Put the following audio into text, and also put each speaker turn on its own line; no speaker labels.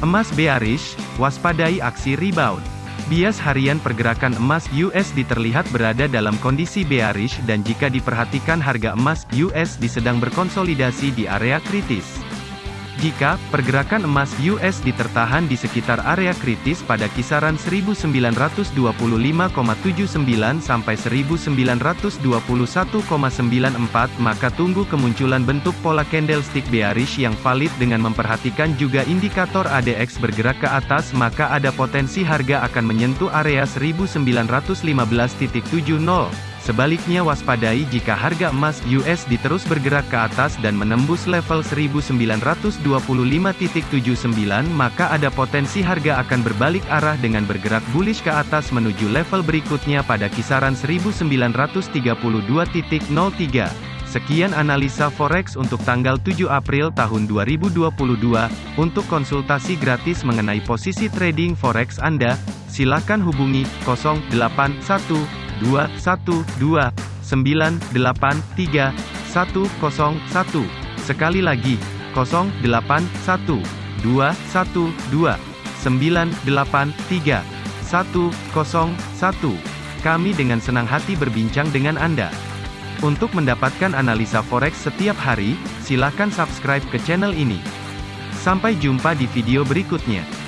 Emas bearish, waspadai aksi rebound. Bias harian pergerakan emas USD terlihat berada dalam kondisi bearish dan jika diperhatikan harga emas USD sedang berkonsolidasi di area kritis. Jika pergerakan emas USD tertahan di sekitar area kritis pada kisaran 1925,79 sampai 1921,94 maka tunggu kemunculan bentuk pola candlestick bearish yang valid dengan memperhatikan juga indikator ADX bergerak ke atas maka ada potensi harga akan menyentuh area 1915.70 Sebaliknya waspadai jika harga emas USD terus bergerak ke atas dan menembus level 1925.79 maka ada potensi harga akan berbalik arah dengan bergerak bullish ke atas menuju level berikutnya pada kisaran 1932.03. Sekian analisa forex untuk tanggal 7 April tahun 2022. Untuk konsultasi gratis mengenai posisi trading forex Anda, silakan hubungi 081 212 983 101. Sekali lagi, 081 212 983 101. Kami dengan senang hati berbincang dengan Anda. Untuk mendapatkan analisa forex setiap hari, silakan subscribe ke channel ini. Sampai jumpa di video berikutnya.